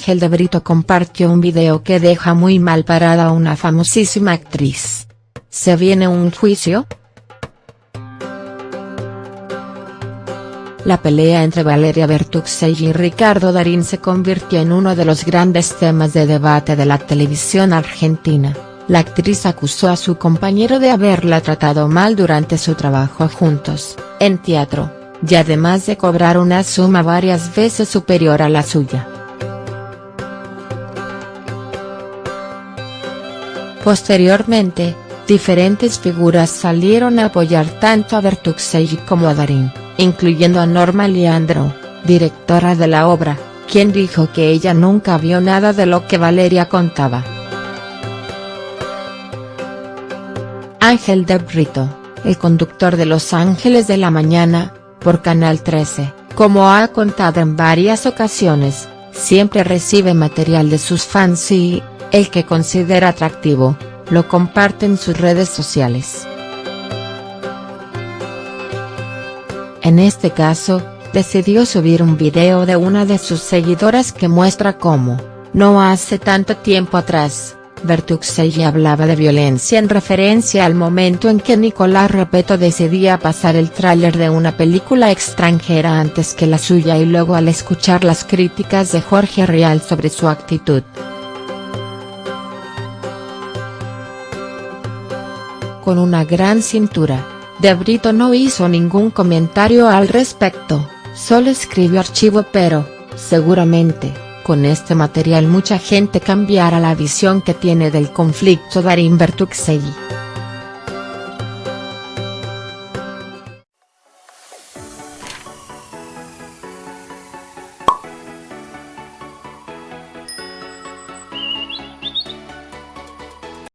Ángel de Brito compartió un video que deja muy mal parada a una famosísima actriz. ¿Se viene un juicio?. La pelea entre Valeria Bertuxey y Ricardo Darín se convirtió en uno de los grandes temas de debate de la televisión argentina. La actriz acusó a su compañero de haberla tratado mal durante su trabajo juntos, en teatro, y además de cobrar una suma varias veces superior a la suya. Posteriormente, diferentes figuras salieron a apoyar tanto a Bertuxelli como a Darín, incluyendo a Norma Leandro, directora de la obra, quien dijo que ella nunca vio nada de lo que Valeria contaba. Ángel de Brito, el conductor de Los Ángeles de la Mañana, por Canal 13, como ha contado en varias ocasiones, siempre recibe material de sus fans y, el que considera atractivo, lo comparte en sus redes sociales. En este caso, decidió subir un video de una de sus seguidoras que muestra cómo, no hace tanto tiempo atrás, Bertuxelli hablaba de violencia en referencia al momento en que Nicolás Repeto decidía pasar el tráiler de una película extranjera antes que la suya y luego al escuchar las críticas de Jorge Rial sobre su actitud. Con una gran cintura, De Brito no hizo ningún comentario al respecto, solo escribió archivo pero, seguramente, con este material mucha gente cambiará la visión que tiene del conflicto Darín Bertuxelli.